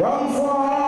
Run for